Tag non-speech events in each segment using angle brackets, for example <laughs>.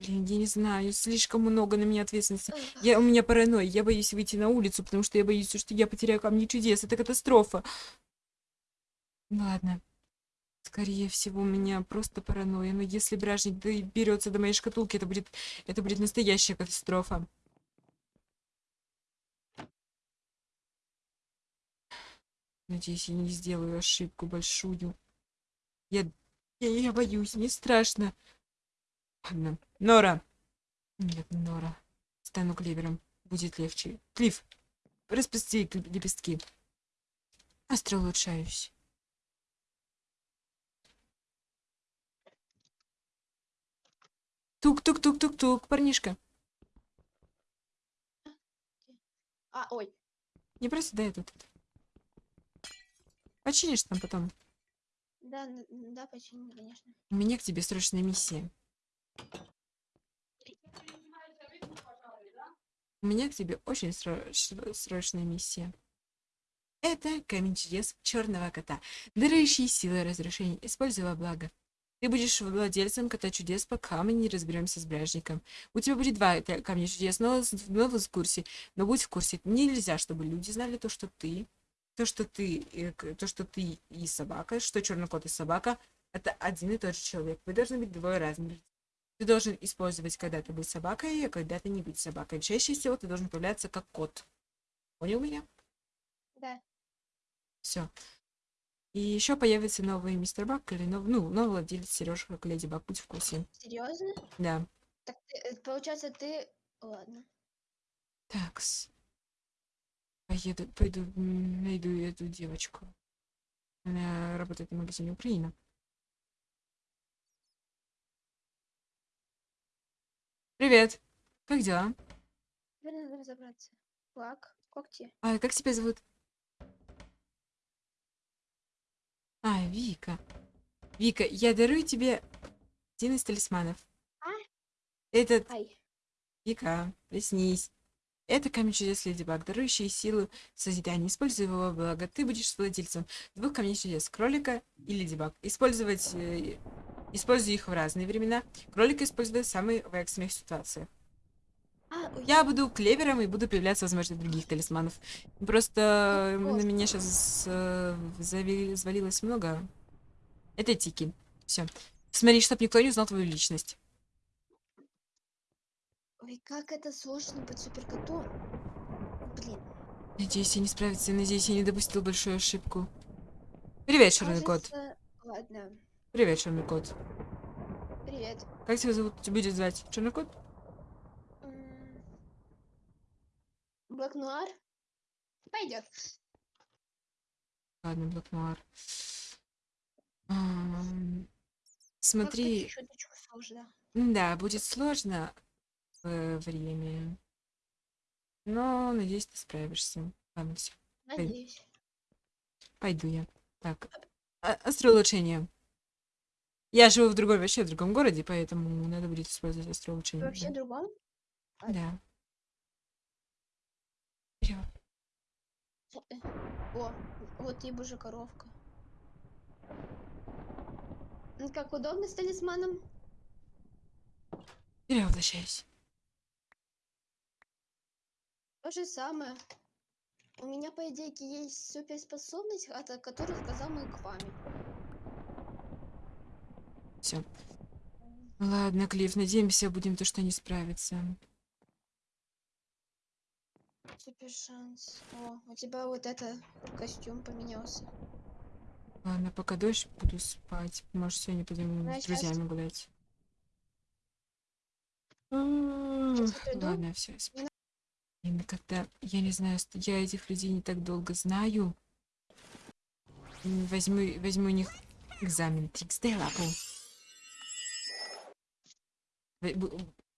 Блин, я не знаю, слишком много на меня ответственности. Я, у меня паранойя, я боюсь выйти на улицу, потому что я боюсь, что я потеряю камни чудес. Это катастрофа. Ладно. Скорее всего, у меня просто паранойя. Но если бражник берется до моей шкатулки, это будет, это будет настоящая катастрофа. Надеюсь, я не сделаю ошибку большую. Я, я, я боюсь, мне страшно. Ладно. Нора. Нет, Нора. Стану клевером. Будет легче. Клифф, распусти лепестки. Остро улучшаюсь. Тук-тук-тук-тук-тук, парнишка. А, ой. Не просто дай тут. Починишь там потом. Да, да, починю, конечно. У меня к тебе срочная миссия. У меня к тебе очень срочная миссия. Это камень чудес черного кота, дарующий силы разрушения, используя во благо. Ты будешь владельцем кота чудес, пока мы не разберемся с бражником. У тебя будет два камня чудес, но, но в курсе. Но будь в курсе. Нельзя, чтобы люди знали то, что ты, то, что ты, э, то, что ты и собака, что черный кот и собака, это один и тот же человек. Вы должны быть двое разных. Ты должен использовать когда-то быть собакой, а когда-то не быть собакой. Чаще всего ты должен появляться как кот. Понял меня? Да. Все. И еще появится новый мистер Бак или нов, ну, новый владелец Сережа, как Леди Баг. Будь в курсе. Серьезно? Да. Так ты, э, получается, ты. Ладно. Такс. Поеду, пойду найду эту девочку. Она работает в магазине Украина. Привет. Как дела? Теперь надо разобраться. Лак, когти. А, как тебя зовут? А, Вика. Вика, я дарую тебе один из талисманов. А? Этот... Ай. Вика, приснись. Это камень чудес Леди Баг, дарующий силу созидания. Используй его благо. Ты будешь владельцем двух камней чудес, кролика и Леди Баг. Использовать э, Использую их в разные времена. Кролика использую в самых экстренных ситуациях. А, я буду клевером и буду появляться, возможно, других талисманов. Просто на меня сейчас э, завалилось много. Это тики. Все. Смотри, чтобы никто не узнал твою личность. Ой, как это сложно быть суперкотом. Блин. Надеюсь, я не справится. Надеюсь, я не допустил большую ошибку. Привет, черный кот. Ладно. Привет, черный кот. Привет. Как тебя зовут? Тебя будет звать? Черный кот? Блэк Нуар? Пойдет. Ладно, Блэк Нуар. Смотри. Да, будет сложно в время. Но надеюсь, ты справишься. Ладно, все. Надеюсь. Пойду я. Так. А, Острое улучшение. Я живу в другом, вообще в другом городе, поэтому надо будет использовать острое улучшение. Вообще да. другом? Да. Вперед. Э, о, вот и боже коровка. Ну, как удобно с талисманом? Перевоплощаюсь. То же самое. У меня, по идее, есть суперспособность, о которой сказал мой Квами. Все. Ладно, Клифф, надеемся, будем то, что не справится. Супер шанс. О, у тебя вот это костюм поменялся. Ладно, пока дождь, буду спать. Может, сегодня пойдем ну, с друзьями сейчас... гулять. Ладно, все. Когда я не знаю, я этих людей не так долго знаю. Возьму, возьму у них экзамен. Трикс лапу.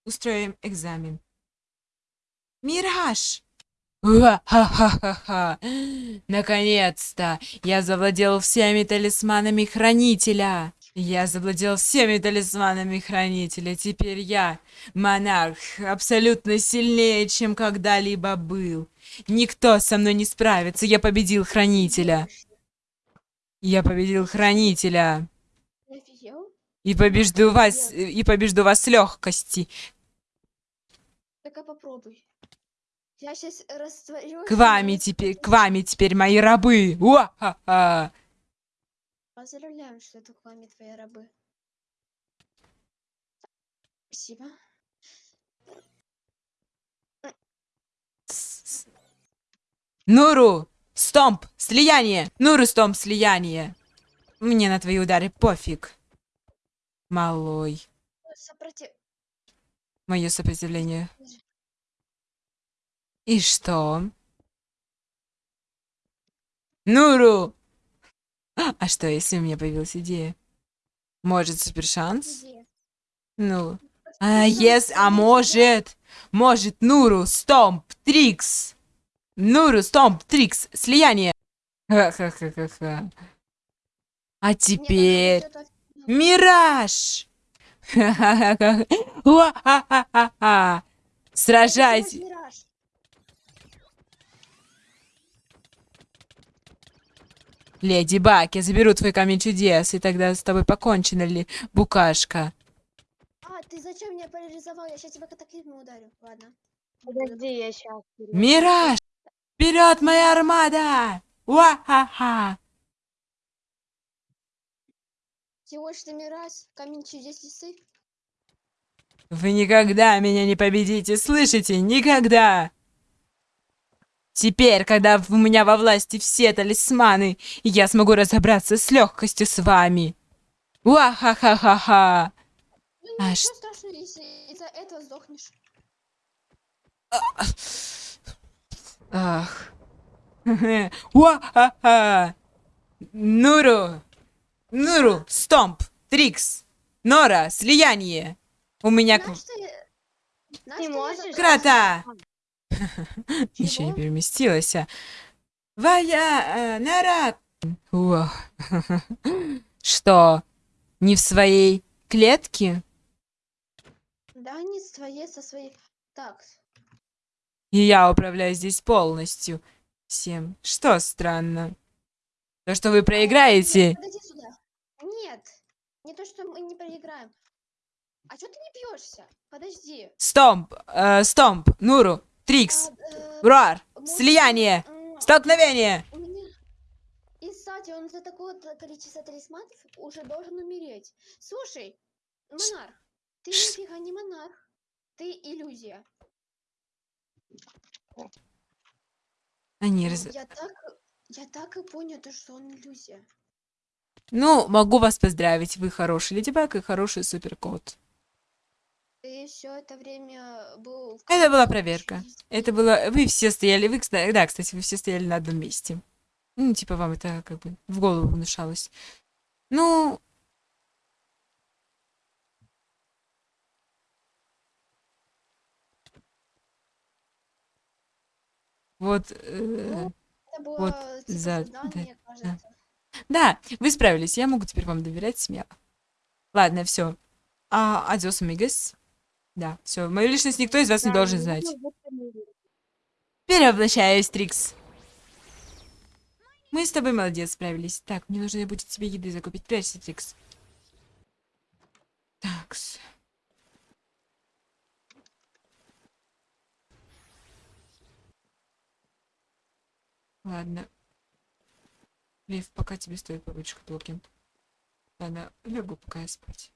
Устроим экзамен. Мираж! Ха-ха-ха-ха! Наконец-то! Я завладел всеми талисманами Хранителя! Я завладел всеми талисманами Хранителя. Теперь я, монарх, абсолютно сильнее, чем когда-либо был. Никто со мной не справится. Я победил Хранителя. Я победил Хранителя. И побежду вас, и побежду вас с легкости. Так-ка попробуй. Я сейчас растворю. К вами теперь, к вами теперь мои рабы. Уа-ха-ха. Поздравляем, что это к вами твои рабы. Спасибо. Нуру, стомп, слияние. Нуру, стомп, слияние. Мне на твои удары пофиг. Малой. Сопротив... Мое сопротивление. И что? Нуру! А что, если у меня появилась идея? Может, супер шанс? Где? Ну. А, yes, а может, может, Нуру, Стомп, Трикс. Нуру, Стомп, Трикс, слияние. Ха-ха-ха-ха-ха. А теперь... Мираж! Ха-ха-ха-ха. Уа-ха-ха-ха-ха. Сражайтесь. Леди Баг, я заберу твой камень чудес, и тогда с тобой покончено ли, букашка? А, ты зачем меня парализовал? Я сейчас тебя катаклизмом ударю. Ладно. Подожди, я сейчас. Мираж! Вперед, моя армада! Уа-ха-ха! Сегодняшний раз камень чудес лисы. Вы никогда меня не победите, слышите? Никогда! Теперь, когда у меня во власти все талисманы, я смогу разобраться с легкостью с вами. Уа-ха-ха-ха-ха! Ну А ничего страшного, если из-за этого сдохнешь. Ах. <laughs> Уа-ха-ха! Нуру! Нуру! Стомп! Трикс! Нора! Слияние! У меня... Знаешь, Ты что я можешь? Крата! Еще не Чего? переместилась. а. Вая... э, Нара... Уа. <laughs> Что? Не в своей клетке? Да, не с твоей, со своей. Так, И я управляю здесь полностью. Всем. Что странно? То, что вы проиграете... подойди сюда. Не то, что мы не проиграем. А что ты не бьешься? Подожди. Стомп! э, стомп! Нуру! Трикс! А, э, может, Слияние! Столкновение! Меня... И, кстати, он за такое количество талисманов уже должен умереть. Слушай, монарх, ты нифига не монарх. Ты иллюзия. Они Ну, раз... Я так, я так и понял, то, что он иллюзия. Ну, могу вас поздравить. Вы хороший леди Баг и хороший суперкот. Ты все это время был... Это была проверка. Это было... Вы все стояли... Вы. Да, кстати, вы все стояли на одном месте. Ну, типа, вам это как бы в голову внушалось. Ну... Вот... э, Это было Вот типа за- задание, кажется. Да, вы справились. Я могу теперь вам доверять смело. Ладно, все. А, адиос, амигос. Да, все. Мою личность никто из вас не должен знать. Перевоплощаюсь, Трикс. Мы с тобой молодец справились. Так, мне нужно будет тебе еды закупить. Прячься, Трикс. Такс. Ладно. Лев, пока тебе стоит побыть в шкатулке. Ладно, лягу пока я спать.